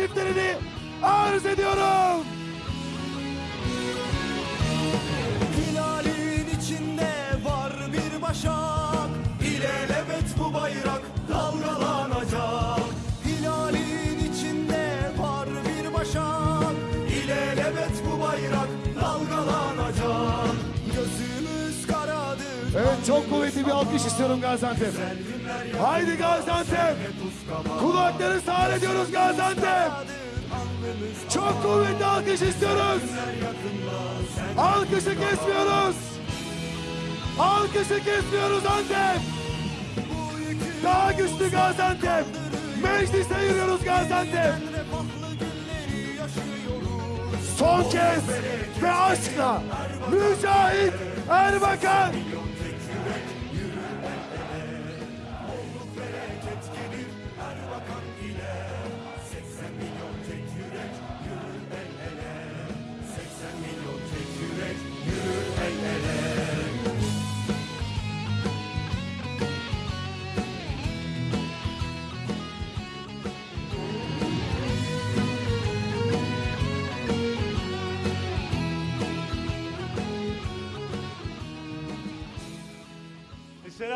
çiftlerini arz ediyorum. Çok kuvvetli bir alkış istiyorum Gaziantep. Haydi Gaziantep. Kulakları sağır ediyoruz Gaziantep. Çok kuvvetli alkış istiyoruz. Alkışı kesmiyoruz. Alkışı kesmiyoruz Antep. Daha güçlü Gaziantep. Meclise yürüyoruz Gaziantep. Son kez ve aşkla Mücahit Erbakan.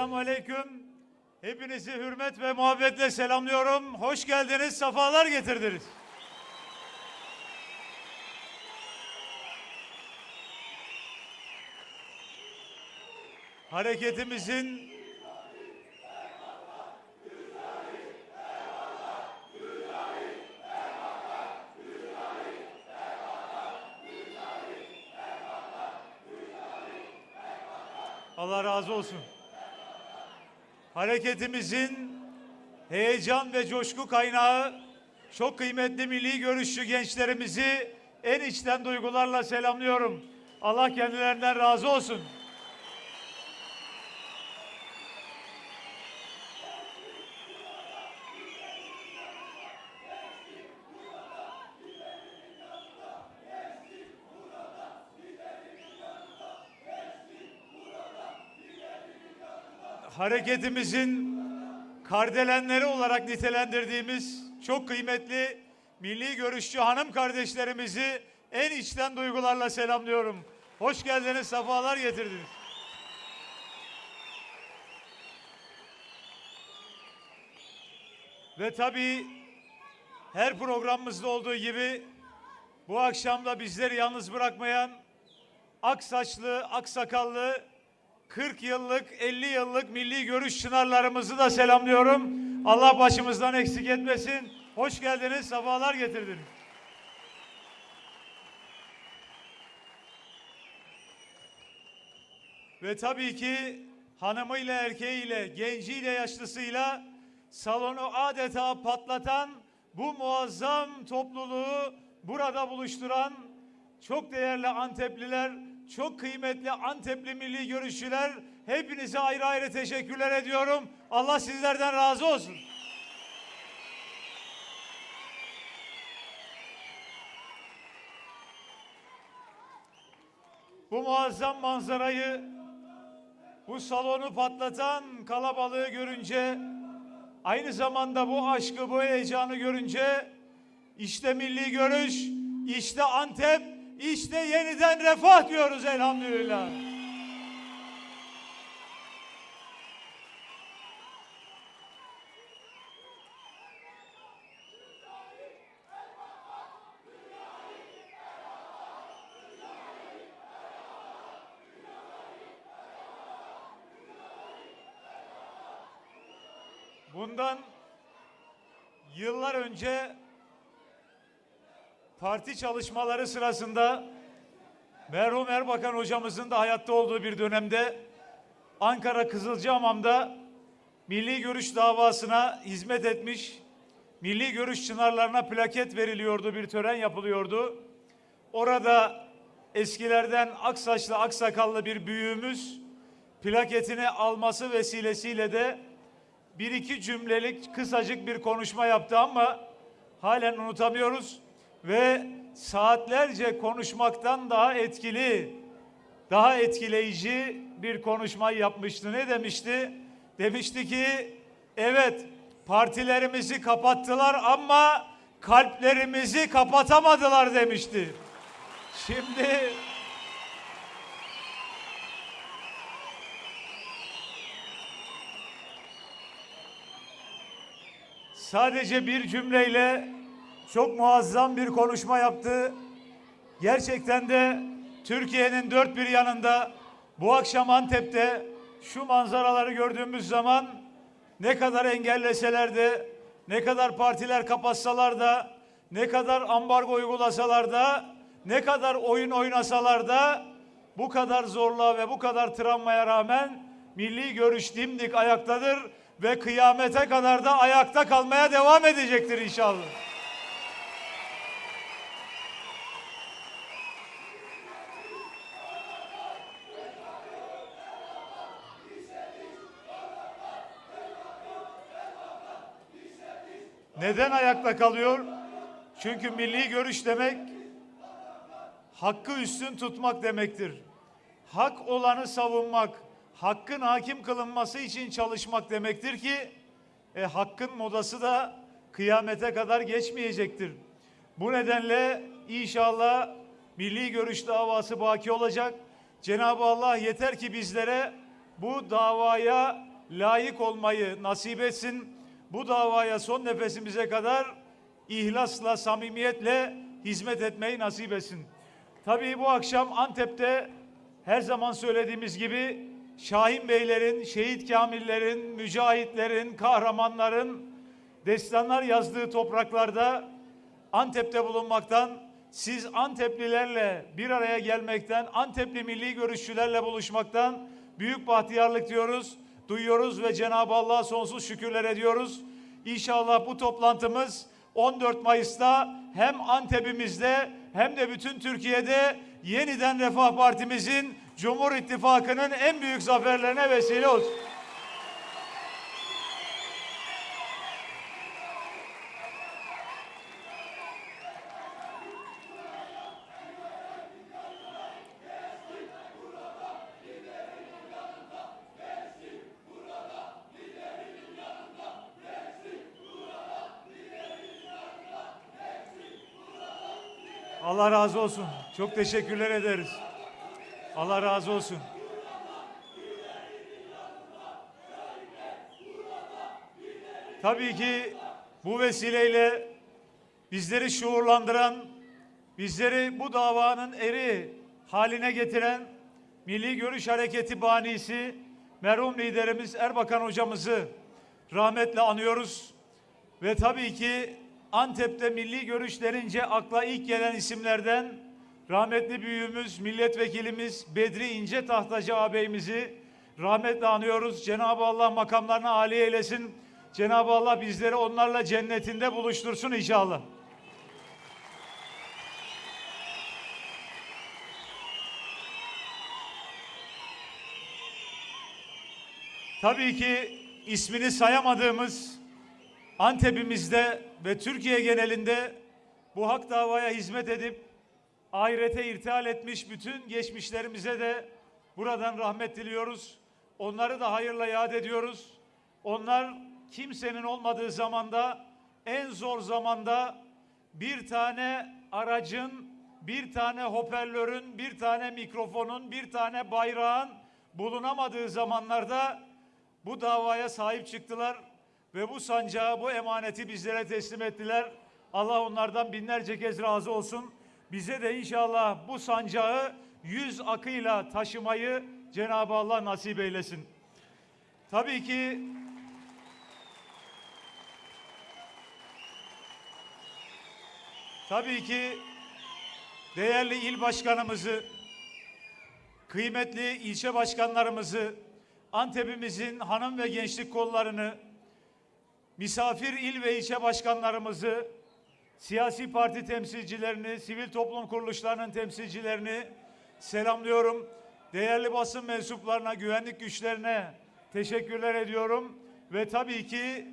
Esselamu Aleyküm. Hepinizi hürmet ve muhabbetle selamlıyorum. Hoş geldiniz, sefalar getirdiniz. Hareketimizin Allah razı olsun. Hareketimizin heyecan ve coşku kaynağı çok kıymetli milli görüşçü gençlerimizi en içten duygularla selamlıyorum. Allah kendilerinden razı olsun. Hareketimizin kardelenleri olarak nitelendirdiğimiz çok kıymetli milli görüşçü hanım kardeşlerimizi en içten duygularla selamlıyorum. Hoş geldiniz, sefalar getirdiniz. Ve tabii her programımızda olduğu gibi bu akşam da bizleri yalnız bırakmayan ak saçlı, ak sakallı 40 yıllık, 50 yıllık milli görüş çınarlarımızı da selamlıyorum. Allah başımızdan eksik etmesin. Hoş geldiniz, sefalar getirdiniz. Ve tabii ki hanımıyla, erkeğiyle, genciyle, yaşlısıyla salonu adeta patlatan bu muazzam topluluğu burada buluşturan çok değerli Antepliler, çok kıymetli Antepli milli görüşçüler hepinize ayrı ayrı teşekkürler ediyorum. Allah sizlerden razı olsun. Bu muazzam manzarayı, bu salonu patlatan kalabalığı görünce, aynı zamanda bu aşkı, bu heyecanı görünce, işte milli görüş, işte Antep, işte yeniden refah diyoruz elhamdülillah. Parti çalışmaları sırasında merhum Erbakan hocamızın da hayatta olduğu bir dönemde Ankara Kızılcahamam'da milli görüş davasına hizmet etmiş, milli görüş çınarlarına plaket veriliyordu, bir tören yapılıyordu. Orada eskilerden aksaçlı, aksakallı bir büyüğümüz plaketini alması vesilesiyle de bir iki cümlelik kısacık bir konuşma yaptı ama halen unutamıyoruz ve saatlerce konuşmaktan daha etkili, daha etkileyici bir konuşma yapmıştı. Ne demişti? Demişti ki evet partilerimizi kapattılar ama kalplerimizi kapatamadılar demişti. Şimdi sadece bir cümleyle çok muazzam bir konuşma yaptı. Gerçekten de Türkiye'nin dört bir yanında bu akşam Antep'te şu manzaraları gördüğümüz zaman ne kadar engelleseler de, ne kadar partiler kapatsalar da, ne kadar ambargo uygulasalar da, ne kadar oyun oynasalar da bu kadar zorluğa ve bu kadar travmaya rağmen milli görüş dimdik ayaktadır ve kıyamete kadar da ayakta kalmaya devam edecektir inşallah. Neden ayakta kalıyor? Çünkü milli görüş demek hakkı üstün tutmak demektir. Hak olanı savunmak, hakkın hakim kılınması için çalışmak demektir ki e, hakkın modası da kıyamete kadar geçmeyecektir. Bu nedenle inşallah milli görüş davası baki olacak. Cenab-ı Allah yeter ki bizlere bu davaya layık olmayı nasip etsin. Bu davaya son nefesimize kadar ihlasla, samimiyetle hizmet etmeyi nasip etsin. Tabii bu akşam Antep'te her zaman söylediğimiz gibi Şahin Beylerin, Şehit Kamillerin, Mücahitlerin, kahramanların destanlar yazdığı topraklarda Antep'te bulunmaktan, siz Anteplilerle bir araya gelmekten, Antepli milli görüşçülerle buluşmaktan büyük bahtiyarlık diyoruz, duyuyoruz ve Cenab-ı Allah'a sonsuz şükürler ediyoruz. İnşallah bu toplantımız 14 Mayıs'ta hem Antep'imizde hem de bütün Türkiye'de yeniden Refah Partimizin Cumhur İttifakı'nın en büyük zaferlerine vesile olsun. Allah razı olsun. Çok teşekkürler ederiz. Allah razı olsun. Tabii ki bu vesileyle bizleri şuurlandıran, bizleri bu davanın eri haline getiren Milli Görüş Hareketi banisi merhum liderimiz Erbakan hocamızı rahmetle anıyoruz. Ve tabii ki Antep'te milli görüş denince akla ilk gelen isimlerden rahmetli büyüğümüz, milletvekilimiz Bedri İnce Tahtacı ağabeyimizi rahmetle anıyoruz. Cenab-ı Allah makamlarını âli eylesin. Cenab-ı Allah bizleri onlarla cennetinde buluştursun inşallah. Tabii ki ismini sayamadığımız Antep'imizde ve Türkiye genelinde bu hak davaya hizmet edip ahirete irtihal etmiş bütün geçmişlerimize de buradan rahmet diliyoruz. Onları da hayırla yad ediyoruz. Onlar kimsenin olmadığı zamanda en zor zamanda bir tane aracın, bir tane hoparlörün, bir tane mikrofonun, bir tane bayrağın bulunamadığı zamanlarda bu davaya sahip çıktılar ve bu sancağı, bu emaneti bizlere teslim ettiler. Allah onlardan binlerce kez razı olsun. Bize de inşallah bu sancağı yüz akıyla taşımayı Cenab-ı Allah nasip eylesin. Tabii ki Tabii ki değerli il başkanımızı, kıymetli ilçe başkanlarımızı, Antep'imizin hanım ve gençlik kollarını, misafir il ve ilçe başkanlarımızı, siyasi parti temsilcilerini, sivil toplum kuruluşlarının temsilcilerini selamlıyorum. Değerli basın mensuplarına, güvenlik güçlerine teşekkürler ediyorum. Ve tabii ki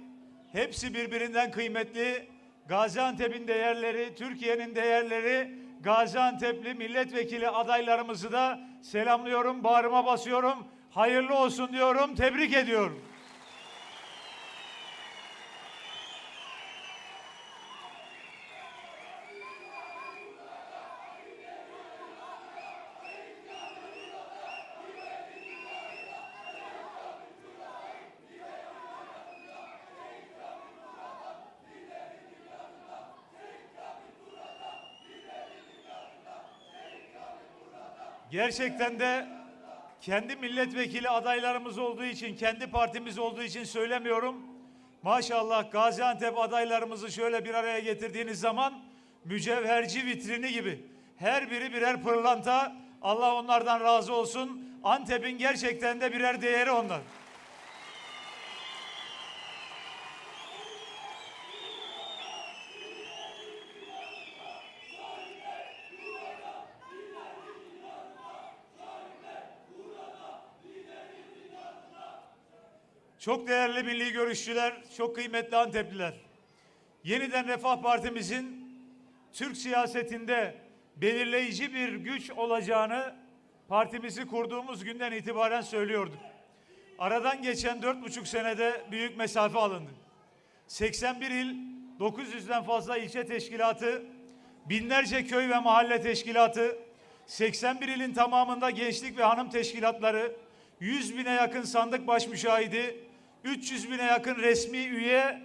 hepsi birbirinden kıymetli. Gaziantep'in değerleri, Türkiye'nin değerleri, Gaziantep'li milletvekili adaylarımızı da selamlıyorum, bağrıma basıyorum. Hayırlı olsun diyorum, tebrik ediyorum. Gerçekten de kendi milletvekili adaylarımız olduğu için, kendi partimiz olduğu için söylemiyorum. Maşallah Gaziantep adaylarımızı şöyle bir araya getirdiğiniz zaman mücevherci vitrini gibi. Her biri birer pırlanta. Allah onlardan razı olsun. Antep'in gerçekten de birer değeri onlar. Çok değerli milli görüşçüler, çok kıymetli Antepliler. Yeniden Refah Partimizin Türk siyasetinde belirleyici bir güç olacağını partimizi kurduğumuz günden itibaren söylüyorduk. Aradan geçen dört buçuk senede büyük mesafe alındı. 81 il, 900'den fazla ilçe teşkilatı, binlerce köy ve mahalle teşkilatı, 81 ilin tamamında gençlik ve hanım teşkilatları, 100 bine yakın sandık baş müşahidi, 300 bine yakın resmi üye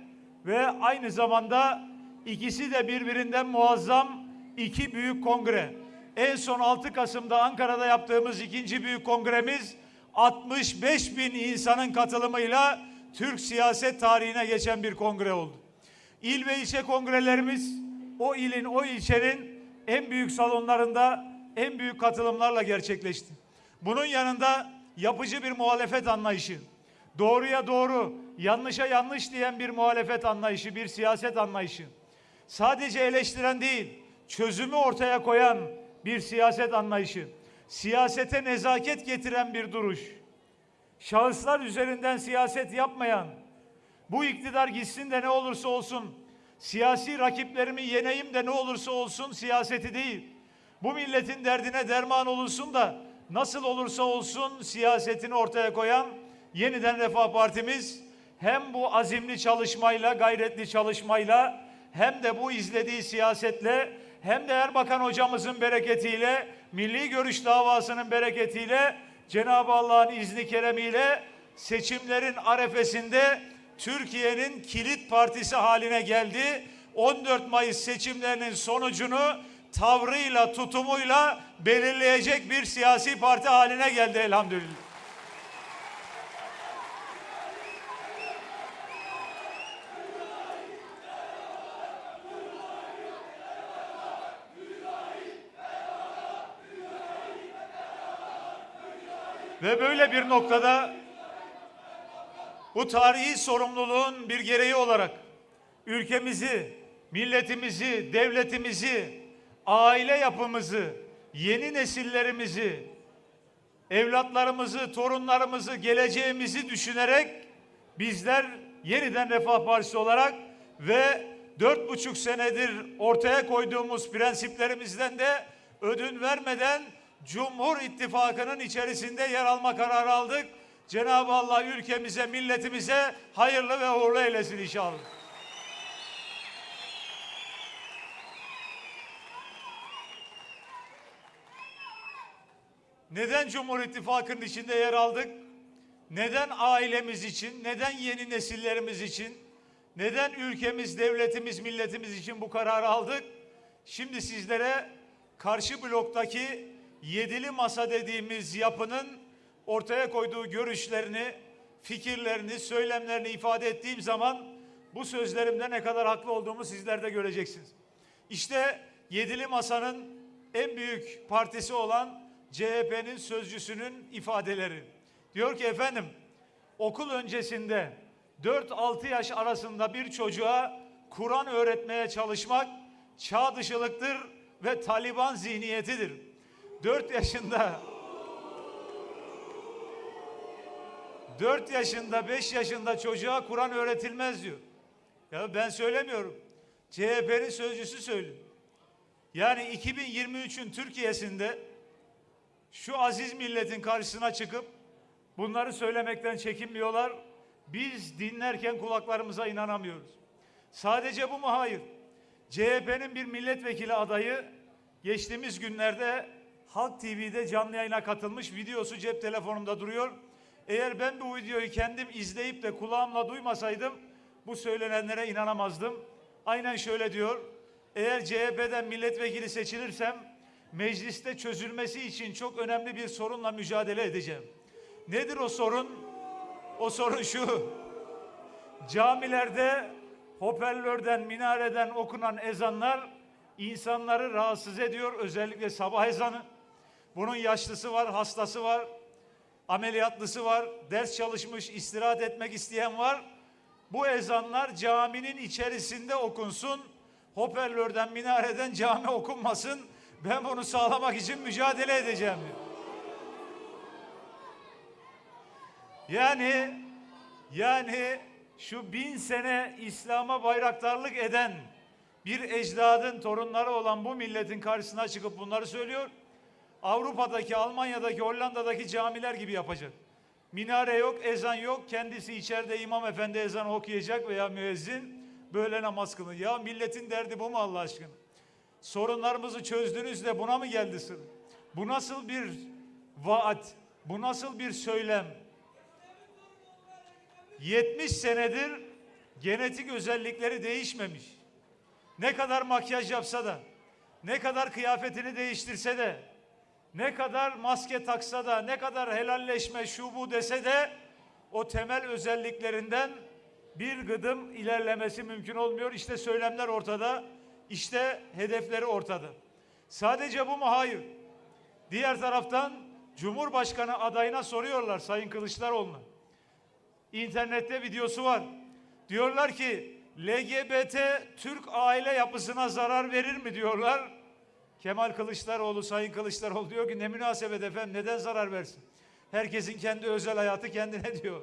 ve aynı zamanda ikisi de birbirinden muazzam iki büyük kongre. En son 6 Kasım'da Ankara'da yaptığımız ikinci büyük kongremiz 65 bin insanın katılımıyla Türk siyaset tarihine geçen bir kongre oldu. İl ve ilçe kongrelerimiz o ilin, o ilçenin en büyük salonlarında en büyük katılımlarla gerçekleşti. Bunun yanında yapıcı bir muhalefet anlayışı, doğruya doğru, yanlışa yanlış diyen bir muhalefet anlayışı, bir siyaset anlayışı, sadece eleştiren değil, çözümü ortaya koyan bir siyaset anlayışı, siyasete nezaket getiren bir duruş, şahıslar üzerinden siyaset yapmayan, bu iktidar gitsin de ne olursa olsun, siyasi rakiplerimi yeneyim de ne olursa olsun siyaseti değil. Bu milletin derdine derman olursun da nasıl olursa olsun siyasetini ortaya koyan yeniden Refah Partimiz hem bu azimli çalışmayla, gayretli çalışmayla hem de bu izlediği siyasetle hem de Erbakan hocamızın bereketiyle, milli görüş davasının bereketiyle Cenab-ı Allah'ın izni keremiyle seçimlerin arefesinde Türkiye'nin kilit partisi haline geldi. 14 Mayıs seçimlerinin sonucunu tavrıyla, tutumuyla belirleyecek bir siyasi parti haline geldi elhamdülillah. Ve böyle bir noktada bu tarihi sorumluluğun bir gereği olarak ülkemizi, milletimizi, devletimizi, aile yapımızı, yeni nesillerimizi, evlatlarımızı, torunlarımızı, geleceğimizi düşünerek bizler yeniden Refah Partisi olarak ve dört buçuk senedir ortaya koyduğumuz prensiplerimizden de ödün vermeden Cumhur İttifakı'nın içerisinde yer alma kararı aldık. Cenab-ı Allah ülkemize, milletimize hayırlı ve uğurlu eylesin inşallah. Neden Cumhur İttifakı'nın içinde yer aldık? Neden ailemiz için, neden yeni nesillerimiz için, neden ülkemiz, devletimiz, milletimiz için bu kararı aldık? Şimdi sizlere karşı bloktaki yedili masa dediğimiz yapının ortaya koyduğu görüşlerini, fikirlerini, söylemlerini ifade ettiğim zaman bu sözlerimde ne kadar haklı olduğumu sizler de göreceksiniz. İşte yedili masanın en büyük partisi olan CHP'nin sözcüsünün ifadeleri. Diyor ki efendim okul öncesinde 4-6 yaş arasında bir çocuğa Kur'an öğretmeye çalışmak çağ dışılıktır ve Taliban zihniyetidir. 4 yaşında 4 yaşında 5 yaşında çocuğa Kur'an öğretilmez diyor. Ya ben söylemiyorum. CHP'nin sözcüsü söylüyor. Yani 2023'ün Türkiye'sinde şu aziz milletin karşısına çıkıp bunları söylemekten çekinmiyorlar. Biz dinlerken kulaklarımıza inanamıyoruz. Sadece bu mu? Hayır. CHP'nin bir milletvekili adayı geçtiğimiz günlerde Halk TV'de canlı yayına katılmış. Videosu cep telefonumda duruyor. Eğer ben bu videoyu kendim izleyip de kulağımla duymasaydım bu söylenenlere inanamazdım. Aynen şöyle diyor. Eğer CHP'den milletvekili seçilirsem mecliste çözülmesi için çok önemli bir sorunla mücadele edeceğim. Nedir o sorun? O sorun şu. Camilerde hoparlörden, minareden okunan ezanlar insanları rahatsız ediyor. Özellikle sabah ezanı. Bunun yaşlısı var, hastası var, ameliyatlısı var, ders çalışmış, istirahat etmek isteyen var. Bu ezanlar caminin içerisinde okunsun. Hoparlörden, minareden cami okunmasın. Ben bunu sağlamak için mücadele edeceğim. Yani yani şu bin sene İslam'a bayraktarlık eden bir ecdadın torunları olan bu milletin karşısına çıkıp bunları söylüyor. Avrupa'daki, Almanya'daki, Hollanda'daki camiler gibi yapacak. Minare yok, ezan yok. Kendisi içeride imam efendi ezan okuyacak veya müezzin böyle namaz kılın. Ya milletin derdi bu mu Allah aşkına? Sorunlarımızı çözdünüz de buna mı geldi sıra? Bu nasıl bir vaat? Bu nasıl bir söylem? 70 senedir genetik özellikleri değişmemiş. Ne kadar makyaj yapsa da, ne kadar kıyafetini değiştirse de, ne kadar maske taksa da, ne kadar helalleşme şu bu dese de o temel özelliklerinden bir gıdım ilerlemesi mümkün olmuyor. İşte söylemler ortada, işte hedefleri ortada. Sadece bu mu? Hayır. Diğer taraftan Cumhurbaşkanı adayına soruyorlar Sayın Kılıçdaroğlu'na. İnternette videosu var. Diyorlar ki LGBT Türk aile yapısına zarar verir mi diyorlar. Kemal Kılıçdaroğlu, Sayın Kılıçdaroğlu diyor ki ne münasebet efendim neden zarar versin? Herkesin kendi özel hayatı kendine diyor.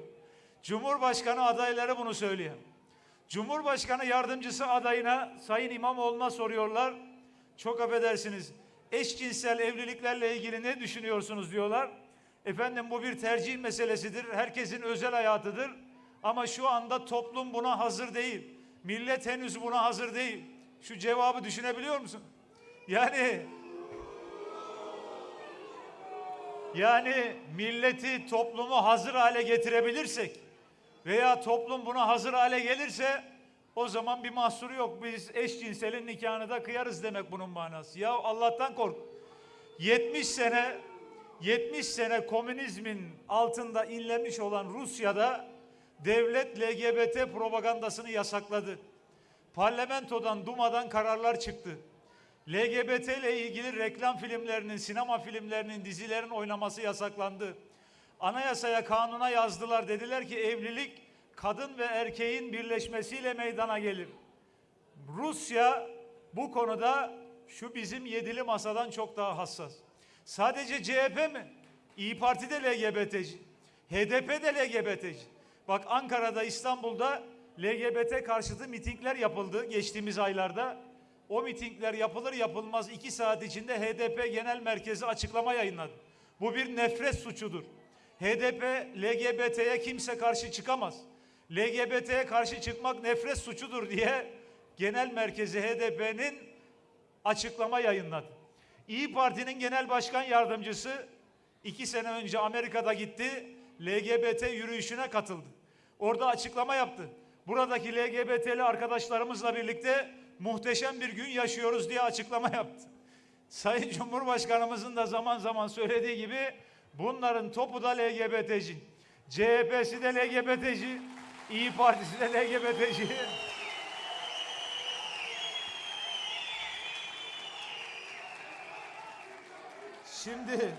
Cumhurbaşkanı adayları bunu söylüyor. Cumhurbaşkanı yardımcısı adayına Sayın İmamoğlu'na soruyorlar. Çok affedersiniz eşcinsel evliliklerle ilgili ne düşünüyorsunuz diyorlar. Efendim bu bir tercih meselesidir. Herkesin özel hayatıdır. Ama şu anda toplum buna hazır değil. Millet henüz buna hazır değil. Şu cevabı düşünebiliyor musun? Yani yani milleti toplumu hazır hale getirebilirsek veya toplum buna hazır hale gelirse o zaman bir mahsuru yok. Biz eşcinselin nikahını da kıyarız demek bunun manası. Ya Allah'tan kork. 70 sene 70 sene komünizmin altında inlemiş olan Rusya'da devlet LGBT propagandasını yasakladı. Parlamentodan, Duma'dan kararlar çıktı. LGBT ile ilgili reklam filmlerinin, sinema filmlerinin, dizilerin oynaması yasaklandı. Anayasaya, kanuna yazdılar. Dediler ki evlilik kadın ve erkeğin birleşmesiyle meydana gelir. Rusya bu konuda şu bizim yedili masadan çok daha hassas. Sadece CHP mi? İyi Parti de LGBT'ci. HDP de LGBT'ci. Bak Ankara'da, İstanbul'da LGBT karşıtı mitingler yapıldı geçtiğimiz aylarda. O mitingler yapılır yapılmaz iki saat içinde HDP Genel Merkezi açıklama yayınladı. Bu bir nefret suçudur. HDP LGBT'ye kimse karşı çıkamaz. LGBT'ye karşı çıkmak nefret suçudur diye genel merkezi HDP'nin açıklama yayınladı. İyi Parti'nin genel başkan yardımcısı iki sene önce Amerika'da gitti, LGBT yürüyüşüne katıldı. Orada açıklama yaptı. Buradaki LGBT'li arkadaşlarımızla birlikte muhteşem bir gün yaşıyoruz diye açıklama yaptı. Sayın Cumhurbaşkanımızın da zaman zaman söylediği gibi bunların topu da LGBT'ci. CHP'si de LGBT'ci, İyi Partisi de LGBT'ci. Şimdi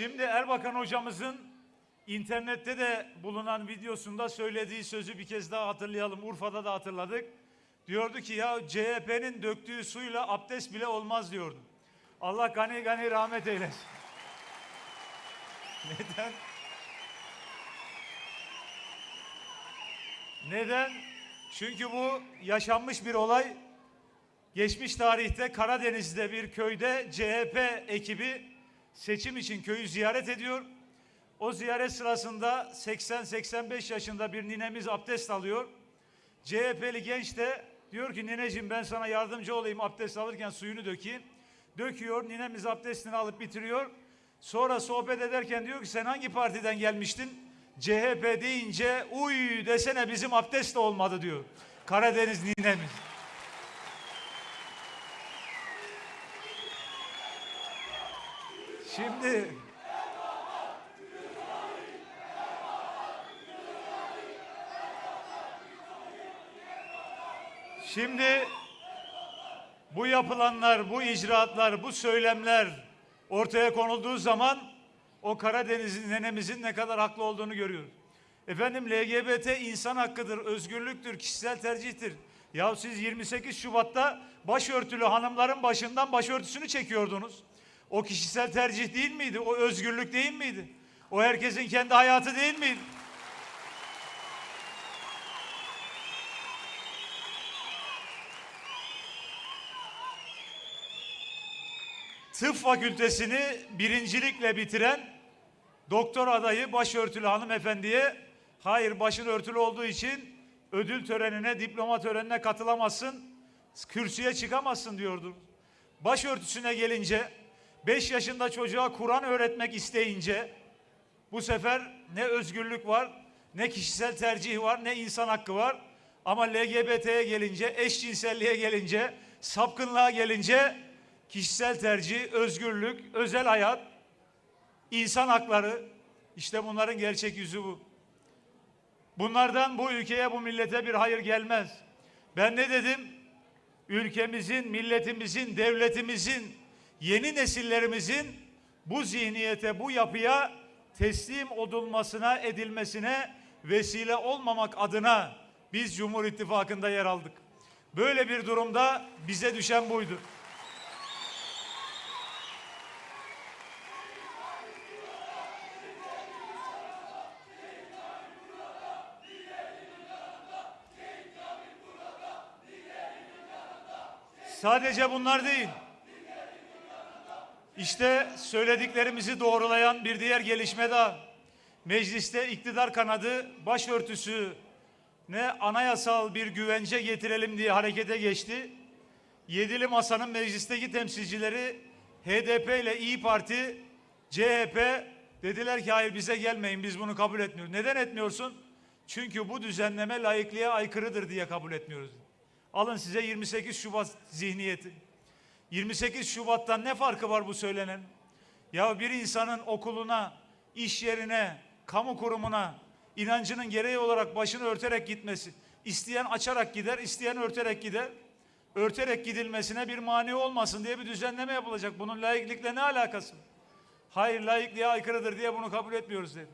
Şimdi Erbakan hocamızın internette de bulunan videosunda söylediği sözü bir kez daha hatırlayalım. Urfa'da da hatırladık. Diyordu ki ya CHP'nin döktüğü suyla abdest bile olmaz diyordu. Allah gani gani rahmet eylesin. Neden? Neden? Çünkü bu yaşanmış bir olay. Geçmiş tarihte Karadeniz'de bir köyde CHP ekibi seçim için köyü ziyaret ediyor. O ziyaret sırasında 80-85 yaşında bir ninemiz abdest alıyor. CHP'li genç de diyor ki nineciğim ben sana yardımcı olayım abdest alırken suyunu dökeyim. Döküyor, ninemiz abdestini alıp bitiriyor. Sonra sohbet ederken diyor ki sen hangi partiden gelmiştin? CHP deyince uy desene bizim abdest de olmadı diyor. Karadeniz ninemiz. Şimdi Şimdi bu yapılanlar, bu icraatlar, bu söylemler ortaya konulduğu zaman o Karadeniz'in nenemizin ne kadar haklı olduğunu görüyoruz. Efendim LGBT insan hakkıdır, özgürlüktür, kişisel tercihtir. Ya siz 28 Şubat'ta başörtülü hanımların başından başörtüsünü çekiyordunuz. O kişisel tercih değil miydi? O özgürlük değil miydi? O herkesin kendi hayatı değil miydi? Tıp fakültesini birincilikle bitiren doktor adayı başörtülü hanımefendiye hayır başın örtülü olduğu için ödül törenine, diploma törenine katılamazsın, kürsüye çıkamazsın diyordu. Başörtüsüne gelince 5 yaşında çocuğa Kur'an öğretmek isteyince bu sefer ne özgürlük var, ne kişisel tercih var, ne insan hakkı var. Ama LGBT'ye gelince, eşcinselliğe gelince, sapkınlığa gelince kişisel tercih, özgürlük, özel hayat, insan hakları işte bunların gerçek yüzü bu. Bunlardan bu ülkeye, bu millete bir hayır gelmez. Ben ne dedim? Ülkemizin, milletimizin, devletimizin, yeni nesillerimizin bu zihniyete, bu yapıya teslim olunmasına, edilmesine vesile olmamak adına biz Cumhur İttifakı'nda yer aldık. Böyle bir durumda bize düşen buydu. Sadece bunlar değil. İşte söylediklerimizi doğrulayan bir diğer gelişme daha. Mecliste iktidar kanadı başörtüsü ne anayasal bir güvence getirelim diye harekete geçti. Yedili Masa'nın meclisteki temsilcileri HDP ile İyi Parti, CHP dediler ki hayır bize gelmeyin biz bunu kabul etmiyoruz. Neden etmiyorsun? Çünkü bu düzenleme laikliğe aykırıdır diye kabul etmiyoruz. Alın size 28 Şubat zihniyeti. 28 Şubat'tan ne farkı var bu söylenen? Ya bir insanın okuluna, iş yerine, kamu kurumuna inancının gereği olarak başını örterek gitmesi. isteyen açarak gider, isteyen örterek gider. Örterek gidilmesine bir mani olmasın diye bir düzenleme yapılacak. Bunun laiklikle ne alakası? Hayır laikliğe aykırıdır diye bunu kabul etmiyoruz dedi.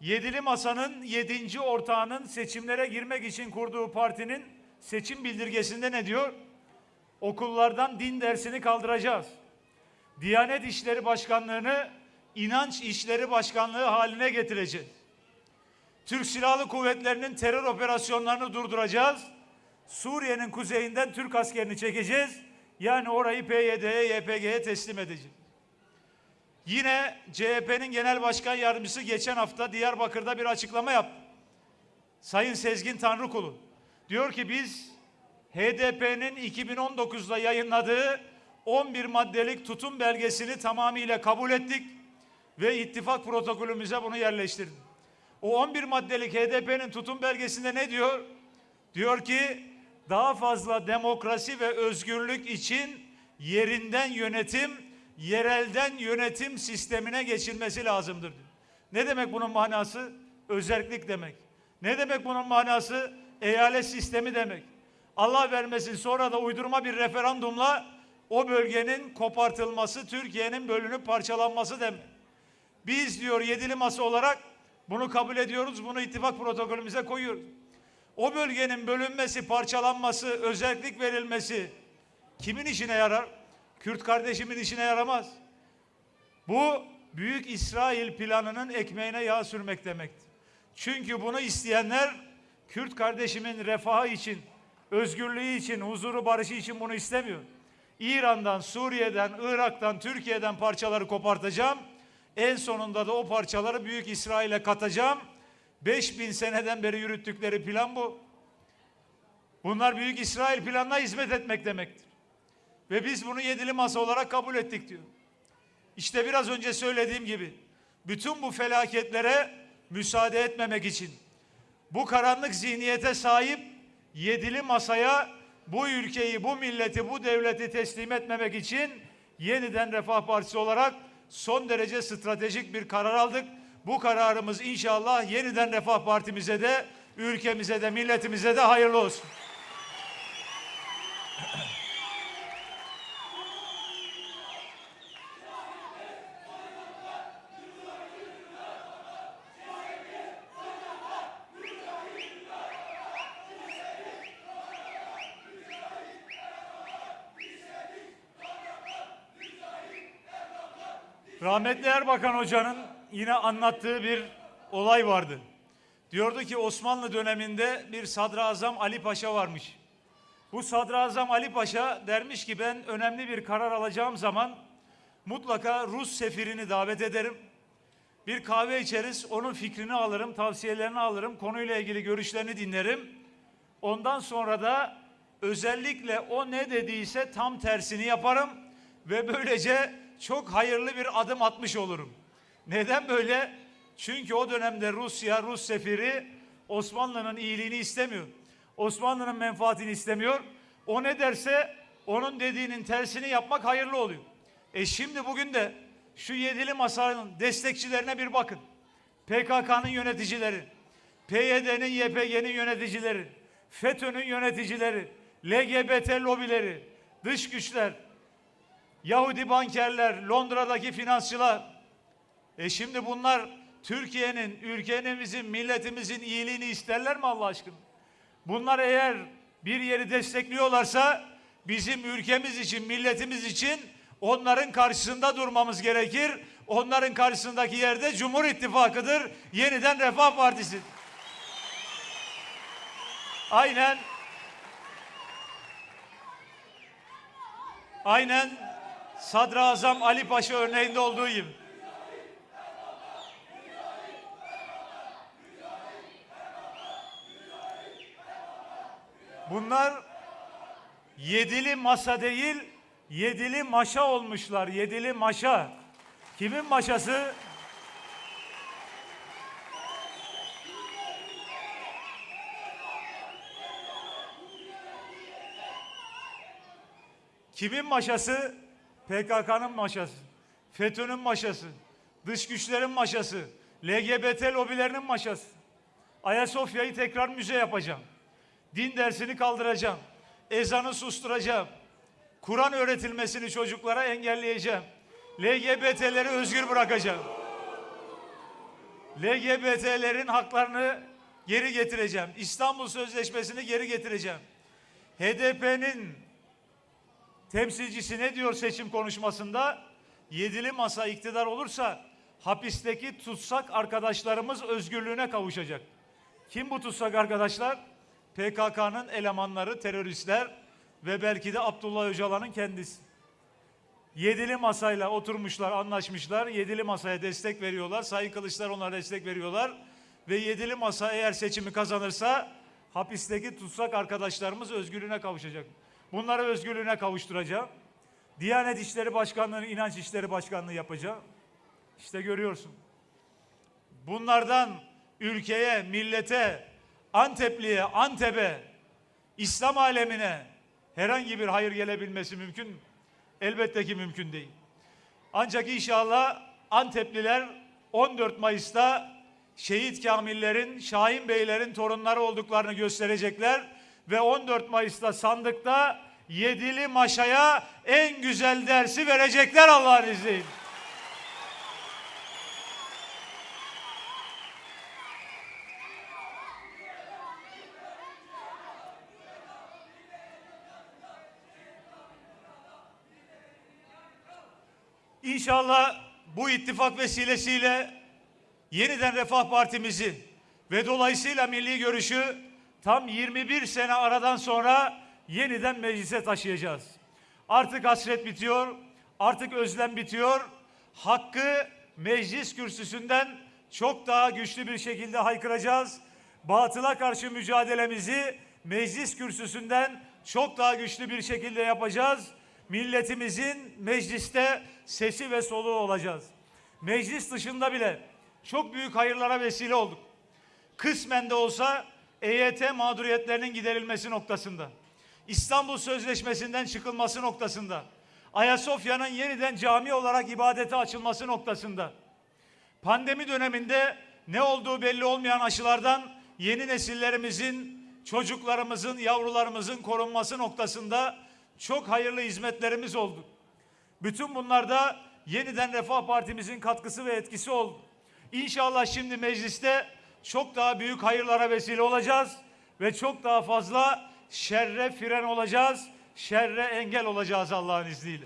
Yedili Masa'nın yedinci ortağının seçimlere girmek için kurduğu partinin seçim bildirgesinde ne diyor? Okullardan din dersini kaldıracağız. Diyanet İşleri Başkanlığı'nı inanç işleri başkanlığı haline getireceğiz. Türk Silahlı Kuvvetleri'nin terör operasyonlarını durduracağız. Suriye'nin kuzeyinden Türk askerini çekeceğiz. Yani orayı PYD'ye, YPG'ye teslim edeceğiz. Yine CHP'nin genel başkan yardımcısı geçen hafta Diyarbakır'da bir açıklama yaptı. Sayın Sezgin Tanrıkulu diyor ki biz HDP'nin 2019'da yayınladığı 11 maddelik tutum belgesini tamamıyla kabul ettik ve ittifak protokolümüze bunu yerleştirdik. O 11 maddelik HDP'nin tutum belgesinde ne diyor? Diyor ki daha fazla demokrasi ve özgürlük için yerinden yönetim, yerelden yönetim sistemine geçilmesi lazımdır. Ne demek bunun manası? Özerklik demek. Ne demek bunun manası? Eyalet sistemi demek. Allah vermesin sonra da uydurma bir referandumla o bölgenin kopartılması, Türkiye'nin bölünüp parçalanması demek. Biz diyor yedili masa olarak bunu kabul ediyoruz, bunu ittifak protokolümüze koyuyoruz. O bölgenin bölünmesi, parçalanması, özellik verilmesi kimin işine yarar? Kürt kardeşimin işine yaramaz. Bu Büyük İsrail planının ekmeğine yağ sürmek demektir. Çünkü bunu isteyenler Kürt kardeşimin refahı için, özgürlüğü için, huzuru barışı için bunu istemiyor. İran'dan, Suriye'den, Irak'tan, Türkiye'den parçaları kopartacağım. En sonunda da o parçaları Büyük İsrail'e katacağım. 5000 seneden beri yürüttükleri plan bu. Bunlar Büyük İsrail planına hizmet etmek demektir. Ve biz bunu yedili masa olarak kabul ettik diyor. İşte biraz önce söylediğim gibi bütün bu felaketlere müsaade etmemek için bu karanlık zihniyete sahip yedili masaya bu ülkeyi, bu milleti, bu devleti teslim etmemek için yeniden Refah Partisi olarak son derece stratejik bir karar aldık. Bu kararımız inşallah yeniden Refah Partimize de, ülkemize de, milletimize de hayırlı olsun. Rahmetli Erbakan Hoca'nın yine anlattığı bir olay vardı. Diyordu ki Osmanlı döneminde bir sadrazam Ali Paşa varmış. Bu sadrazam Ali Paşa dermiş ki ben önemli bir karar alacağım zaman mutlaka Rus sefirini davet ederim. Bir kahve içeriz, onun fikrini alırım, tavsiyelerini alırım, konuyla ilgili görüşlerini dinlerim. Ondan sonra da özellikle o ne dediyse tam tersini yaparım ve böylece çok hayırlı bir adım atmış olurum. Neden böyle? Çünkü o dönemde Rusya, Rus sefiri Osmanlı'nın iyiliğini istemiyor. Osmanlı'nın menfaatini istemiyor. O ne derse onun dediğinin tersini yapmak hayırlı oluyor. E şimdi bugün de şu yedili masanın destekçilerine bir bakın. PKK'nın yöneticileri, PYD'nin, YPG'nin yöneticileri, FETÖ'nün yöneticileri, LGBT lobileri, dış güçler, Yahudi bankerler, Londra'daki finansçılar. E şimdi bunlar Türkiye'nin, ülkemizin, milletimizin iyiliğini isterler mi Allah aşkına? Bunlar eğer bir yeri destekliyorlarsa bizim ülkemiz için, milletimiz için onların karşısında durmamız gerekir. Onların karşısındaki yerde Cumhur İttifakı'dır. Yeniden Refah Partisi. Aynen Aynen Sadrazam Ali Paşa örneğinde olduğu gibi. Bunlar yedili masa değil, yedili maşa olmuşlar. Yedili maşa. Kimin maşası? Kimin maşası? PKK'nın maşası. FETÖ'nün maşası. Dış güçlerin maşası. LGBT lobilerinin maşası. Ayasofya'yı tekrar müze yapacağım. Din dersini kaldıracağım. Ezanı susturacağım. Kur'an öğretilmesini çocuklara engelleyeceğim. LGBT'leri özgür bırakacağım. LGBT'lerin haklarını geri getireceğim. İstanbul Sözleşmesi'ni geri getireceğim. HDP'nin temsilcisi ne diyor seçim konuşmasında? Yedili masa iktidar olursa hapisteki tutsak arkadaşlarımız özgürlüğüne kavuşacak. Kim bu tutsak arkadaşlar? PKK'nın elemanları, teröristler ve belki de Abdullah Öcalan'ın kendisi. Yedili masayla oturmuşlar, anlaşmışlar. Yedili masaya destek veriyorlar. Sayın Kılıçlar onlara destek veriyorlar. Ve yedili masa eğer seçimi kazanırsa hapisteki tutsak arkadaşlarımız özgürlüğüne kavuşacak. Bunları özgürlüğüne kavuşturacağım. Diyanet İşleri Başkanlığı'nı İnanç İşleri Başkanlığı yapacağım. İşte görüyorsun. Bunlardan ülkeye, millete, Antepli'ye, Antep'e, İslam alemine herhangi bir hayır gelebilmesi mümkün mü? Elbette ki mümkün değil. Ancak inşallah Antepliler 14 Mayıs'ta şehit kamillerin, Şahin Beylerin torunları olduklarını gösterecekler ve 14 Mayıs'ta sandıkta yedili maşaya en güzel dersi verecekler Allah'ın izniyle. İnşallah bu ittifak vesilesiyle yeniden Refah Partimizi ve dolayısıyla milli görüşü tam 21 sene aradan sonra yeniden meclise taşıyacağız. Artık hasret bitiyor, artık özlem bitiyor. Hakkı meclis kürsüsünden çok daha güçlü bir şekilde haykıracağız. Batıla karşı mücadelemizi meclis kürsüsünden çok daha güçlü bir şekilde yapacağız milletimizin mecliste sesi ve soluğu olacağız. Meclis dışında bile çok büyük hayırlara vesile olduk. Kısmen de olsa EYT mağduriyetlerinin giderilmesi noktasında, İstanbul Sözleşmesi'nden çıkılması noktasında, Ayasofya'nın yeniden cami olarak ibadete açılması noktasında, pandemi döneminde ne olduğu belli olmayan aşılardan yeni nesillerimizin, çocuklarımızın, yavrularımızın korunması noktasında çok hayırlı hizmetlerimiz oldu. Bütün bunlarda yeniden Refah Partimizin katkısı ve etkisi oldu. İnşallah şimdi mecliste çok daha büyük hayırlara vesile olacağız ve çok daha fazla şerre fren olacağız, şerre engel olacağız Allah'ın izniyle.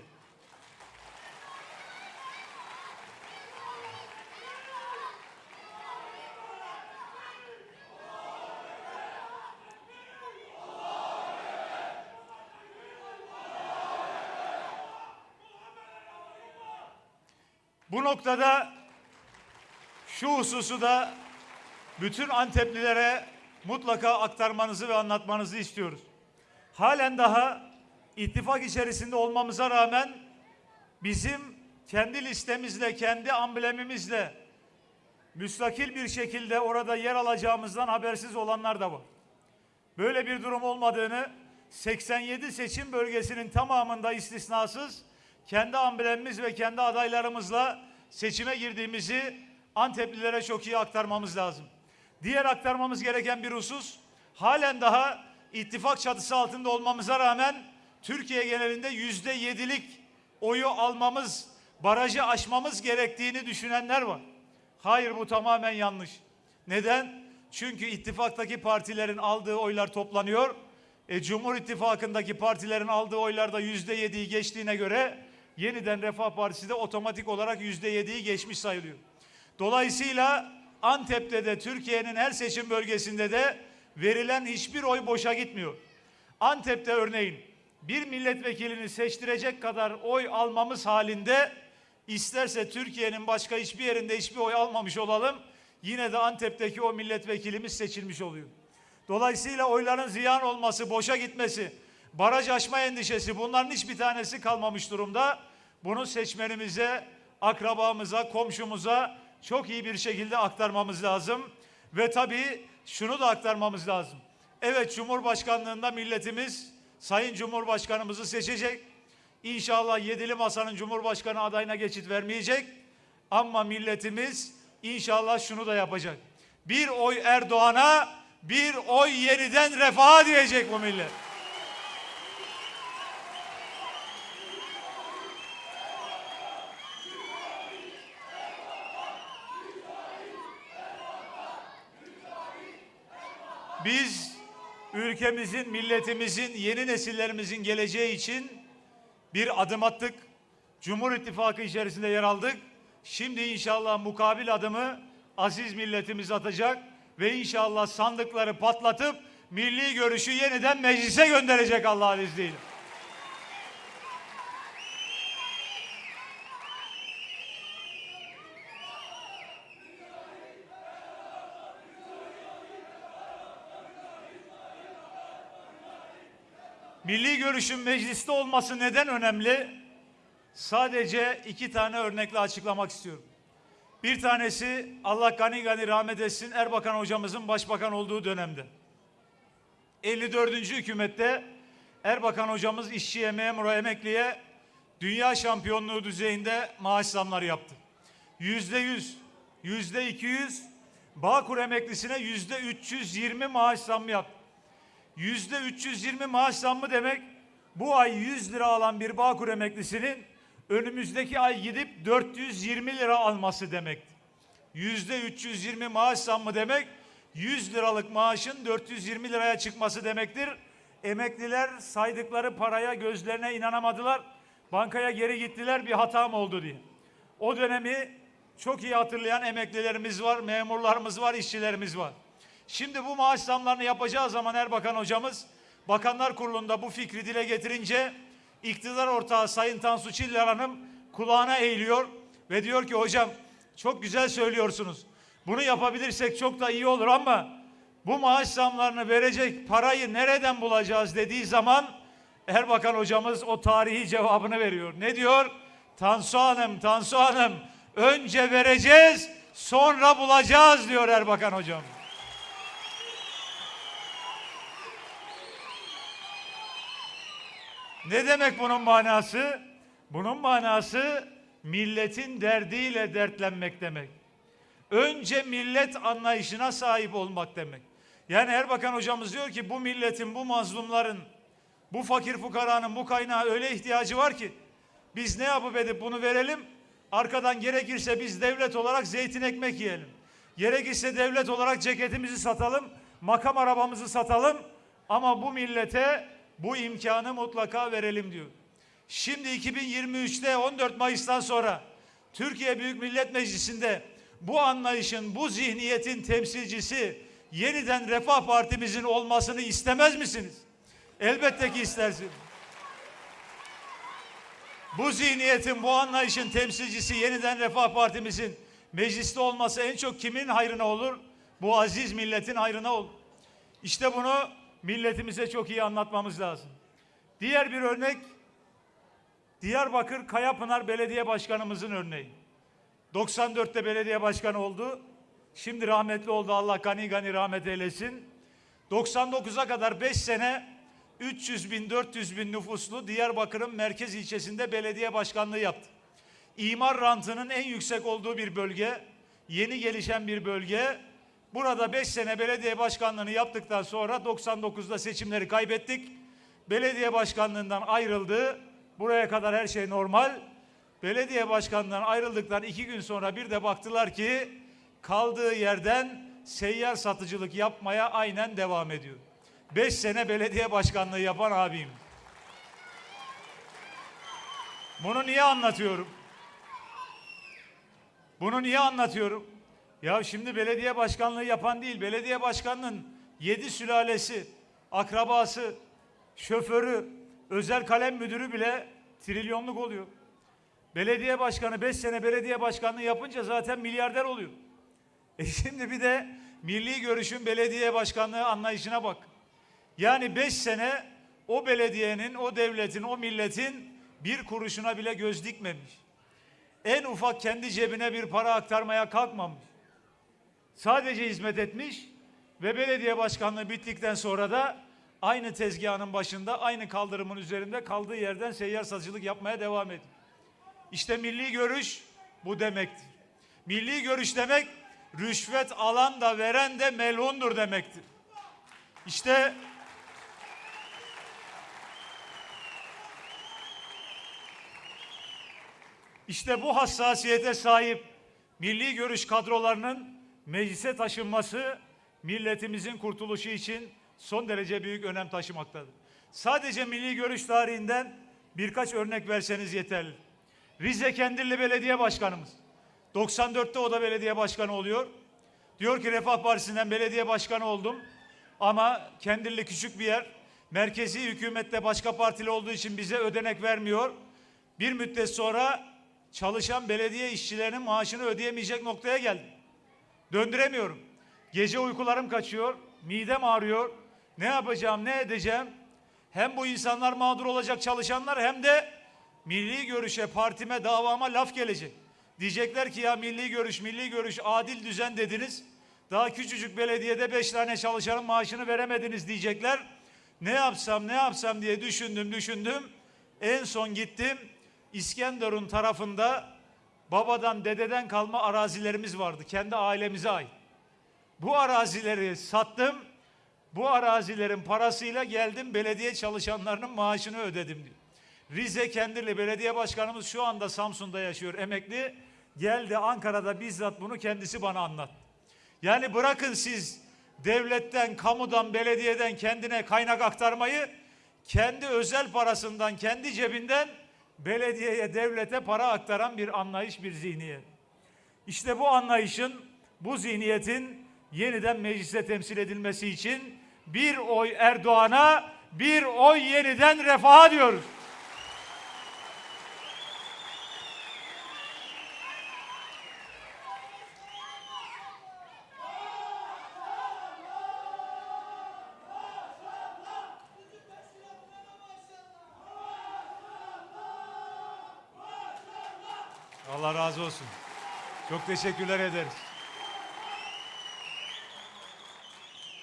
Bu noktada şu hususu da bütün Anteplilere mutlaka aktarmanızı ve anlatmanızı istiyoruz. Halen daha ittifak içerisinde olmamıza rağmen bizim kendi listemizle, kendi amblemimizle müstakil bir şekilde orada yer alacağımızdan habersiz olanlar da var. Böyle bir durum olmadığını 87 seçim bölgesinin tamamında istisnasız kendi amblemimiz ve kendi adaylarımızla seçime girdiğimizi Anteplilere çok iyi aktarmamız lazım. Diğer aktarmamız gereken bir husus halen daha ittifak çatısı altında olmamıza rağmen Türkiye genelinde yüzde yedilik oyu almamız, barajı aşmamız gerektiğini düşünenler var. Hayır bu tamamen yanlış. Neden? Çünkü ittifaktaki partilerin aldığı oylar toplanıyor. E, Cumhur İttifakı'ndaki partilerin aldığı oylarda yüzde yediyi geçtiğine göre yeniden Refah Partisi de otomatik olarak yüzde yediyi geçmiş sayılıyor. Dolayısıyla Antep'te de Türkiye'nin her seçim bölgesinde de verilen hiçbir oy boşa gitmiyor. Antep'te örneğin bir milletvekilini seçtirecek kadar oy almamız halinde isterse Türkiye'nin başka hiçbir yerinde hiçbir oy almamış olalım yine de Antep'teki o milletvekilimiz seçilmiş oluyor. Dolayısıyla oyların ziyan olması, boşa gitmesi, baraj aşma endişesi bunların hiçbir tanesi kalmamış durumda. Bunu seçmenimize, akrabamıza, komşumuza çok iyi bir şekilde aktarmamız lazım. Ve tabii şunu da aktarmamız lazım. Evet Cumhurbaşkanlığında milletimiz Sayın Cumhurbaşkanımızı seçecek. İnşallah yedili masanın Cumhurbaşkanı adayına geçit vermeyecek. Ama milletimiz inşallah şunu da yapacak. Bir oy Erdoğan'a, bir oy yeniden refaha diyecek bu millet. Biz ülkemizin, milletimizin, yeni nesillerimizin geleceği için bir adım attık. Cumhur İttifakı içerisinde yer aldık. Şimdi inşallah mukabil adımı aziz milletimiz atacak ve inşallah sandıkları patlatıp milli görüşü yeniden meclise gönderecek Allah'ın izniyle. Milli görüşün mecliste olması neden önemli? Sadece iki tane örnekle açıklamak istiyorum. Bir tanesi Allah gani gani rahmet etsin Erbakan hocamızın başbakan olduğu dönemde. 54. hükümette Erbakan hocamız işçiye, memura, emekliye dünya şampiyonluğu düzeyinde maaş zamları yaptı. Yüzde yüz, yüzde iki yüz, Bağkur emeklisine yüzde 320 maaş zammı yaptı. Yüzde 320 maaş zammı demek bu ay 100 lira alan bir Bağkur emeklisinin önümüzdeki ay gidip 420 lira alması demekti. Yüzde 320 maaş zammı demek 100 liralık maaşın 420 liraya çıkması demektir. Emekliler saydıkları paraya gözlerine inanamadılar. Bankaya geri gittiler bir hatam oldu diye. O dönemi çok iyi hatırlayan emeklilerimiz var, memurlarımız var, işçilerimiz var. Şimdi bu maaş zamlarını yapacağı zaman Erbakan hocamız Bakanlar Kurulu'nda bu fikri dile getirince iktidar ortağı Sayın Tansu Çiller Hanım kulağına eğiliyor ve diyor ki hocam çok güzel söylüyorsunuz. Bunu yapabilirsek çok da iyi olur ama bu maaş zamlarını verecek parayı nereden bulacağız dediği zaman Erbakan hocamız o tarihi cevabını veriyor. Ne diyor? Tansu Hanım, Tansu Hanım önce vereceğiz sonra bulacağız diyor Erbakan hocam. Ne demek bunun manası? Bunun manası milletin derdiyle dertlenmek demek. Önce millet anlayışına sahip olmak demek. Yani Erbakan hocamız diyor ki bu milletin, bu mazlumların, bu fakir fukaranın bu kaynağa öyle ihtiyacı var ki biz ne yapıp edip bunu verelim. Arkadan gerekirse biz devlet olarak zeytin ekmek yiyelim. Gerekirse devlet olarak ceketimizi satalım, makam arabamızı satalım ama bu millete bu imkanı mutlaka verelim diyor. Şimdi 2023'te 14 Mayıs'tan sonra Türkiye Büyük Millet Meclisi'nde bu anlayışın, bu zihniyetin temsilcisi yeniden Refah Partimizin olmasını istemez misiniz? Elbette ki istersiniz. Bu zihniyetin, bu anlayışın temsilcisi yeniden Refah Partimizin mecliste olması en çok kimin hayrına olur? Bu aziz milletin hayrına olur. İşte bunu milletimize çok iyi anlatmamız lazım. Diğer bir örnek Diyarbakır Kayapınar Belediye Başkanımızın örneği. 94'te belediye başkanı oldu. Şimdi rahmetli oldu Allah gani gani rahmet eylesin. 99'a kadar 5 sene 300 bin 400 bin nüfuslu Diyarbakır'ın merkez ilçesinde belediye başkanlığı yaptı. İmar rantının en yüksek olduğu bir bölge, yeni gelişen bir bölge. Burada 5 sene belediye başkanlığını yaptıktan sonra 99'da seçimleri kaybettik. Belediye başkanlığından ayrıldı. Buraya kadar her şey normal. Belediye başkanlığından ayrıldıktan iki gün sonra bir de baktılar ki kaldığı yerden seyyar satıcılık yapmaya aynen devam ediyor. Beş sene belediye başkanlığı yapan abim. Bunu niye anlatıyorum? Bunu niye anlatıyorum? Ya şimdi belediye başkanlığı yapan değil, belediye başkanının yedi sülalesi, akrabası, şoförü, özel kalem müdürü bile trilyonluk oluyor. Belediye başkanı 5 sene belediye başkanlığı yapınca zaten milyarder oluyor. E şimdi bir de milli görüşün belediye başkanlığı anlayışına bak. Yani 5 sene o belediyenin, o devletin, o milletin bir kuruşuna bile göz dikmemiş. En ufak kendi cebine bir para aktarmaya kalkmamış. Sadece hizmet etmiş ve belediye başkanlığı bittikten sonra da aynı tezgahın başında, aynı kaldırımın üzerinde kaldığı yerden seyyar satıcılık yapmaya devam ediyor. İşte milli görüş bu demektir. Milli görüş demek rüşvet alan da veren de melundur demektir. İşte İşte bu hassasiyete sahip milli görüş kadrolarının meclise taşınması milletimizin kurtuluşu için son derece büyük önem taşımaktadır. Sadece milli görüş tarihinden birkaç örnek verseniz yeterli. Rize Kendilli Belediye Başkanımız. 94'te o da belediye başkanı oluyor. Diyor ki Refah Partisi'nden belediye başkanı oldum. Ama Kendilli küçük bir yer. Merkezi hükümette başka partili olduğu için bize ödenek vermiyor. Bir müddet sonra çalışan belediye işçilerinin maaşını ödeyemeyecek noktaya geldi. Döndüremiyorum. Gece uykularım kaçıyor. Midem ağrıyor. Ne yapacağım, ne edeceğim? Hem bu insanlar mağdur olacak çalışanlar hem de milli görüşe, partime, davama laf gelecek. Diyecekler ki ya milli görüş, milli görüş, adil düzen dediniz. Daha küçücük belediyede beş tane çalışanın maaşını veremediniz diyecekler. Ne yapsam, ne yapsam diye düşündüm, düşündüm. En son gittim. İskenderun tarafında babadan, dededen kalma arazilerimiz vardı. Kendi ailemize ait. Bu arazileri sattım. Bu arazilerin parasıyla geldim belediye çalışanlarının maaşını ödedim diyor. Rize Kendirli Belediye Başkanımız şu anda Samsun'da yaşıyor emekli. Geldi Ankara'da bizzat bunu kendisi bana anlattı. Yani bırakın siz devletten, kamudan, belediyeden kendine kaynak aktarmayı kendi özel parasından, kendi cebinden belediyeye, devlete para aktaran bir anlayış, bir zihniyet. İşte bu anlayışın, bu zihniyetin yeniden mecliste temsil edilmesi için bir oy Erdoğan'a, bir oy yeniden refaha diyoruz. Allah razı olsun. Çok teşekkürler ederiz.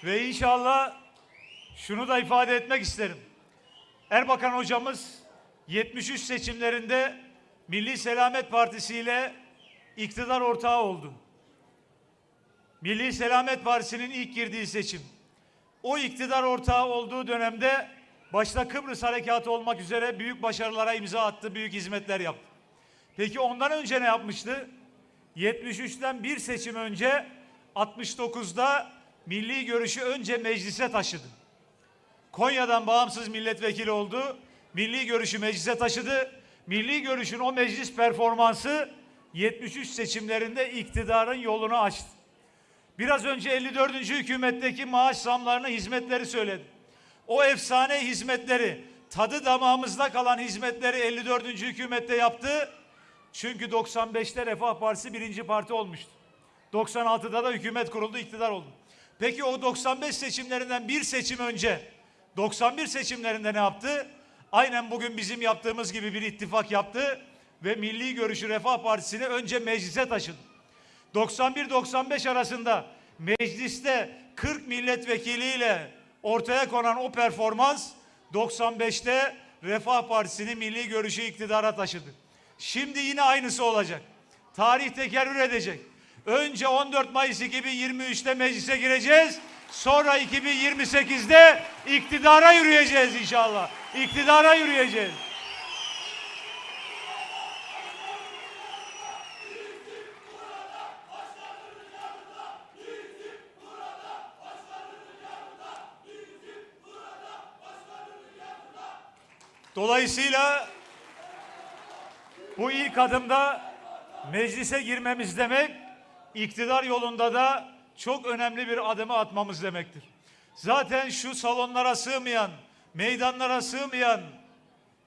Ve inşallah şunu da ifade etmek isterim. Erbakan hocamız 73 seçimlerinde Milli Selamet Partisi ile iktidar ortağı oldu. Milli Selamet Partisi'nin ilk girdiği seçim. O iktidar ortağı olduğu dönemde başta Kıbrıs Harekatı olmak üzere büyük başarılara imza attı, büyük hizmetler yaptı. Peki ondan önce ne yapmıştı? 73'ten bir seçim önce 69'da milli görüşü önce meclise taşıdı. Konya'dan bağımsız milletvekili oldu. Milli görüşü meclise taşıdı. Milli görüşün o meclis performansı 73 seçimlerinde iktidarın yolunu açtı. Biraz önce 54. hükümetteki maaş zamlarını, hizmetleri söyledi. O efsane hizmetleri, tadı damağımızda kalan hizmetleri 54. hükümette yaptı. Çünkü 95'te Refah Partisi birinci parti olmuştu. 96'da da hükümet kuruldu, iktidar oldu. Peki o 95 seçimlerinden bir seçim önce 91 seçimlerinde ne yaptı? Aynen bugün bizim yaptığımız gibi bir ittifak yaptı ve Milli Görüşü Refah Partisi'ni önce meclise taşıdı. 91-95 arasında mecliste 40 milletvekiliyle ortaya konan o performans 95'te Refah Partisi'ni milli görüşü iktidara taşıdı. Şimdi yine aynısı olacak. Tarih tekerrür edecek. Önce 14 Mayıs 2023'te meclise gireceğiz. Sonra 2028'de iktidara yürüyeceğiz inşallah. İktidara yürüyeceğiz. Dolayısıyla bu ilk adımda meclise girmemiz demek, iktidar yolunda da çok önemli bir adımı atmamız demektir. Zaten şu salonlara sığmayan, meydanlara sığmayan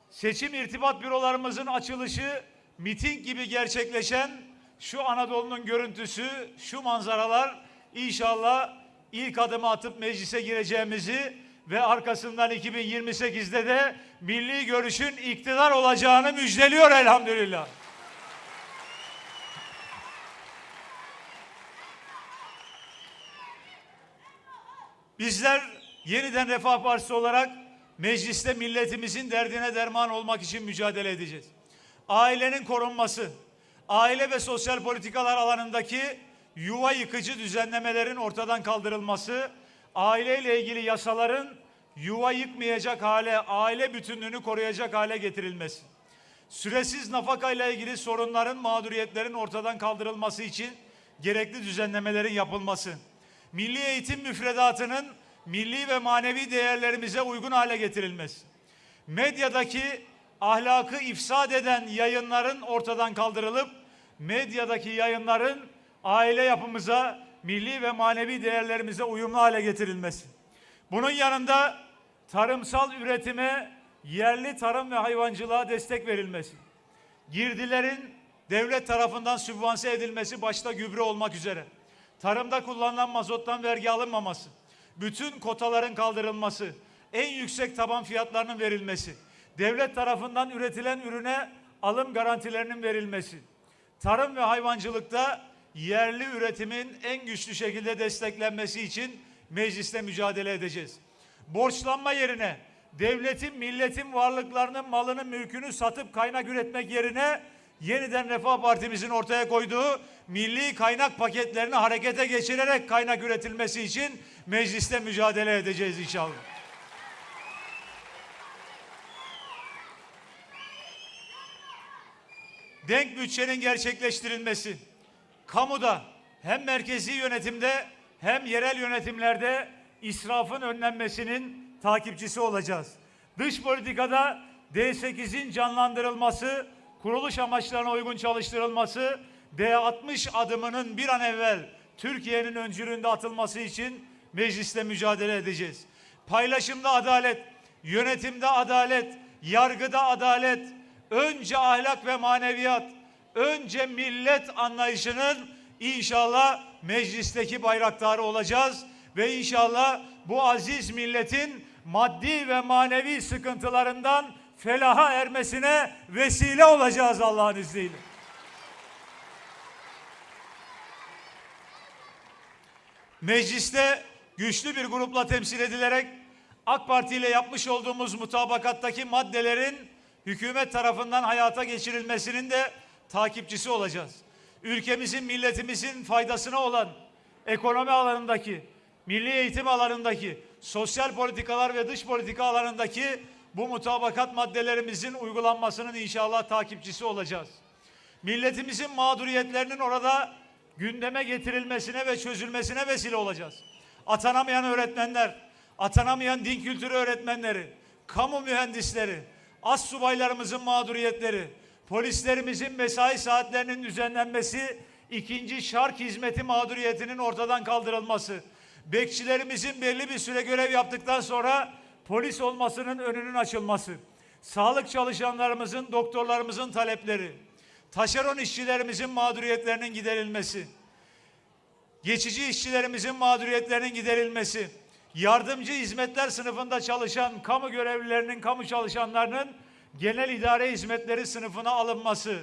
seçim irtibat bürolarımızın açılışı miting gibi gerçekleşen şu Anadolu'nun görüntüsü, şu manzaralar inşallah ilk adımı atıp meclise gireceğimizi ve arkasından 2028'de de milli görüşün iktidar olacağını müjdeliyor elhamdülillah. Bizler yeniden Refah Partisi olarak mecliste milletimizin derdine derman olmak için mücadele edeceğiz. Ailenin korunması, aile ve sosyal politikalar alanındaki yuva yıkıcı düzenlemelerin ortadan kaldırılması, aileyle ilgili yasaların yuva yıkmayacak hale, aile bütünlüğünü koruyacak hale getirilmesi. Süresiz nafakayla ilgili sorunların, mağduriyetlerin ortadan kaldırılması için gerekli düzenlemelerin yapılması. Milli eğitim müfredatının milli ve manevi değerlerimize uygun hale getirilmesi. Medyadaki ahlakı ifsad eden yayınların ortadan kaldırılıp medyadaki yayınların aile yapımıza, milli ve manevi değerlerimize uyumlu hale getirilmesi. Bunun yanında tarımsal üretime, yerli tarım ve hayvancılığa destek verilmesi. Girdilerin devlet tarafından sübvanse edilmesi başta gübre olmak üzere. Tarımda kullanılan mazottan vergi alınmaması. Bütün kotaların kaldırılması. En yüksek taban fiyatlarının verilmesi. Devlet tarafından üretilen ürüne alım garantilerinin verilmesi. Tarım ve hayvancılıkta yerli üretimin en güçlü şekilde desteklenmesi için mecliste mücadele edeceğiz. Borçlanma yerine devletin, milletin varlıklarının, malının, mülkünü satıp kaynak üretmek yerine yeniden Refah Partimizin ortaya koyduğu milli kaynak paketlerini harekete geçirerek kaynak üretilmesi için mecliste mücadele edeceğiz inşallah. Denk bütçenin gerçekleştirilmesi, kamuda hem merkezi yönetimde hem yerel yönetimlerde israfın önlenmesinin takipçisi olacağız. Dış politikada D8'in canlandırılması, kuruluş amaçlarına uygun çalıştırılması, D60 adımının bir an evvel Türkiye'nin öncülüğünde atılması için mecliste mücadele edeceğiz. Paylaşımda adalet, yönetimde adalet, yargıda adalet, önce ahlak ve maneviyat, önce millet anlayışının inşallah meclisteki bayraktarı olacağız ve inşallah bu aziz milletin maddi ve manevi sıkıntılarından felaha ermesine vesile olacağız Allah'ın izniyle. Mecliste güçlü bir grupla temsil edilerek AK Parti ile yapmış olduğumuz mutabakattaki maddelerin hükümet tarafından hayata geçirilmesinin de takipçisi olacağız. Ülkemizin, milletimizin faydasına olan ekonomi alanındaki, milli eğitim alanındaki, sosyal politikalar ve dış politika alanındaki bu mutabakat maddelerimizin uygulanmasının inşallah takipçisi olacağız. Milletimizin mağduriyetlerinin orada gündeme getirilmesine ve çözülmesine vesile olacağız. Atanamayan öğretmenler, atanamayan din kültürü öğretmenleri, kamu mühendisleri, as subaylarımızın mağduriyetleri, polislerimizin mesai saatlerinin düzenlenmesi, ikinci şark hizmeti mağduriyetinin ortadan kaldırılması, bekçilerimizin belli bir süre görev yaptıktan sonra polis olmasının önünün açılması, sağlık çalışanlarımızın, doktorlarımızın talepleri, taşeron işçilerimizin mağduriyetlerinin giderilmesi, geçici işçilerimizin mağduriyetlerinin giderilmesi, yardımcı hizmetler sınıfında çalışan kamu görevlilerinin, kamu çalışanlarının genel idare hizmetleri sınıfına alınması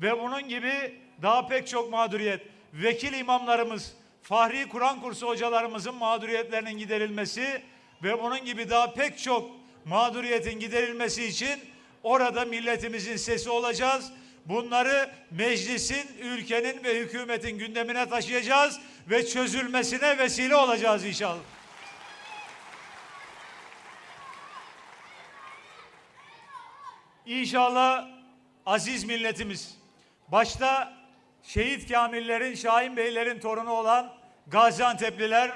ve bunun gibi daha pek çok mağduriyet, vekil imamlarımız, Fahri Kur'an kursu hocalarımızın mağduriyetlerinin giderilmesi ve bunun gibi daha pek çok mağduriyetin giderilmesi için orada milletimizin sesi olacağız. Bunları meclisin, ülkenin ve hükümetin gündemine taşıyacağız ve çözülmesine vesile olacağız inşallah. İnşallah aziz milletimiz, başta şehit kamillerin, Şahin Beylerin torunu olan Gaziantep'liler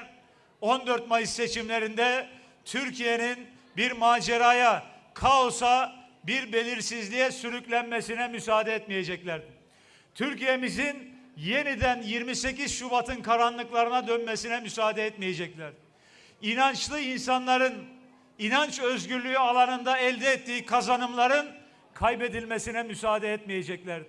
14 Mayıs seçimlerinde Türkiye'nin bir maceraya, kaosa, bir belirsizliğe sürüklenmesine müsaade etmeyeceklerdir. Türkiye'mizin yeniden 28 Şubat'ın karanlıklarına dönmesine müsaade etmeyecekler. İnançlı insanların inanç özgürlüğü alanında elde ettiği kazanımların kaybedilmesine müsaade etmeyeceklerdir.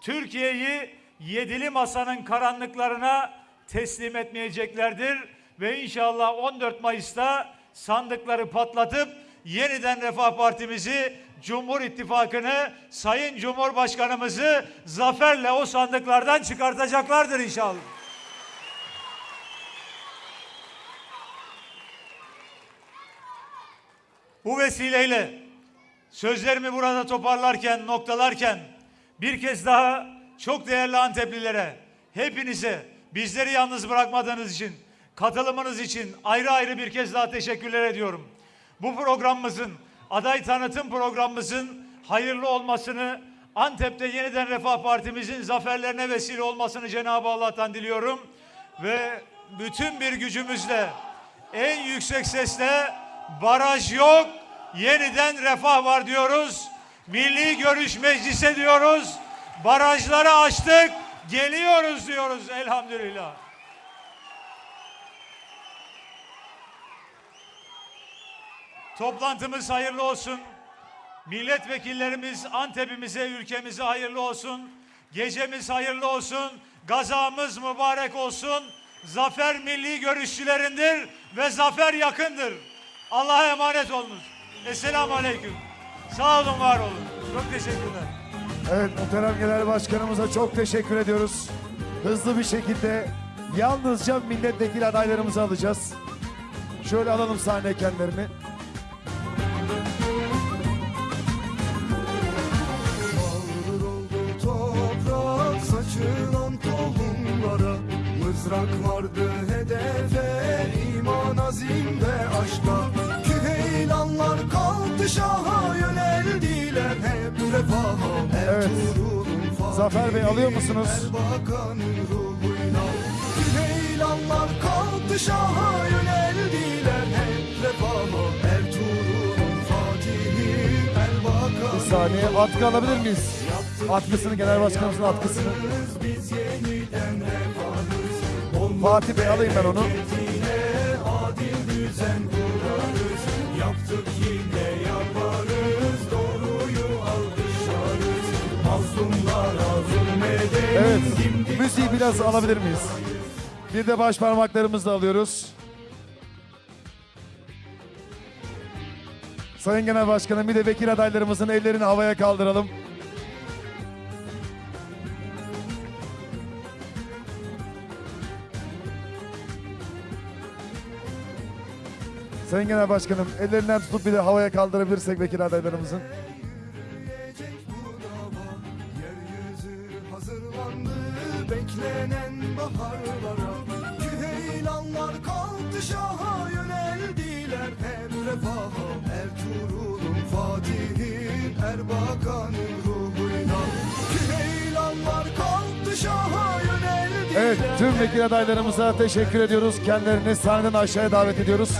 Türkiye'yi yedili masanın karanlıklarına teslim etmeyeceklerdir ve inşallah 14 Mayıs'ta sandıkları patlatıp yeniden Refah Partimizi, Cumhur İttifakı'nı, Sayın Cumhurbaşkanımızı zaferle o sandıklardan çıkartacaklardır inşallah. Bu vesileyle sözlerimi burada toparlarken, noktalarken bir kez daha çok değerli Anteplilere, hepinize bizleri yalnız bırakmadığınız için, katılımınız için ayrı ayrı bir kez daha teşekkürler ediyorum. Bu programımızın, aday tanıtım programımızın hayırlı olmasını, Antep'te yeniden Refah Partimizin zaferlerine vesile olmasını Cenab-ı Allah'tan diliyorum. Ve bütün bir gücümüzle, en yüksek sesle baraj yok, yeniden refah var diyoruz. Milli Görüş Meclisi diyoruz. Barajları açtık, geliyoruz diyoruz elhamdülillah. Toplantımız hayırlı olsun. Milletvekillerimiz Antep'imize, ülkemize hayırlı olsun. Gecemiz hayırlı olsun. Gazamız mübarek olsun. Zafer milli görüşçülerindir ve zafer yakındır. Allah'a emanet olunuz. Esselamu Aleyküm. Sağ olun, var olun. Çok teşekkürler. Evet muhterem genel başkanımıza çok teşekkür ediyoruz. Hızlı bir şekilde yalnızca milletvekili adaylarımızı alacağız. Şöyle alalım sahne kendilerini. Toprak saçılan tohumlara Mızrak vardı şaha yöneldiler hep refaha Evet. Zafer Bey, alıyor musunuz? Erbakan'ın ruhuyla Küheylanlar kalktı şaha yöneldiler hep refaha Ertuğrul'un fatihi Erbakan Bir saniye atkı alabilir miyiz? Atkısını genel başkanımızın atkısını. Biz yeniden refahız Fatih Bey alayım ben onu. Adil düzen kurarız Yaptık yine Evet müziği biraz alabilir miyiz? Bir de baş parmaklarımızla alıyoruz. Sayın Genel Başkanım bir de vekil adaylarımızın ellerini havaya kaldıralım. Sayın Genel Başkanım ellerinden tutup bir de havaya kaldırabilirsek vekil adaylarımızın. Beklenen baharlara Küheylanlar kalktı şaha yöneldiler Hem refaha Ertuğrul'un Fatih'in Erbakan'ın ruhuyla Küheylanlar kalktı şaha yöneldiler Evet tüm vekil adaylarımıza teşekkür ediyoruz. Kendilerini sahneden aşağıya davet ediyoruz.